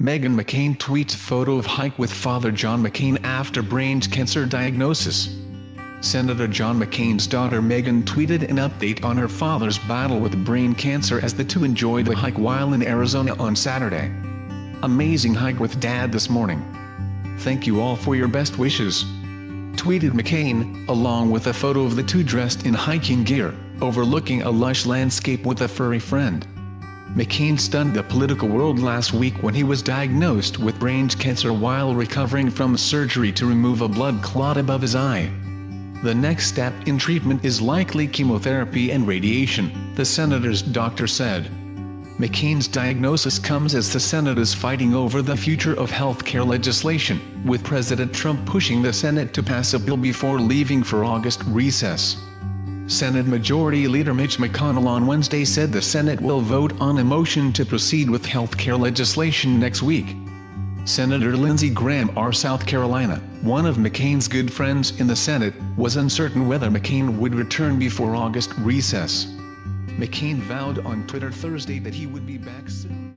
Meghan McCain tweets photo of hike with Father John McCain after brain cancer diagnosis. Senator John McCain's daughter Meghan tweeted an update on her father's battle with brain cancer as the two enjoyed a hike while in Arizona on Saturday. Amazing hike with dad this morning. Thank you all for your best wishes. Tweeted McCain, along with a photo of the two dressed in hiking gear, overlooking a lush landscape with a furry friend. McCain stunned the political world last week when he was diagnosed with brain cancer while recovering from surgery to remove a blood clot above his eye. The next step in treatment is likely chemotherapy and radiation, the senator's doctor said. McCain's diagnosis comes as the Senate is fighting over the future of healthcare legislation, with President Trump pushing the Senate to pass a bill before leaving for August recess. Senate Majority Leader Mitch McConnell on Wednesday said the Senate will vote on a motion to proceed with health care legislation next week. Senator Lindsey Graham R. South Carolina, one of McCain's good friends in the Senate, was uncertain whether McCain would return before August recess. McCain vowed on Twitter Thursday that he would be back soon.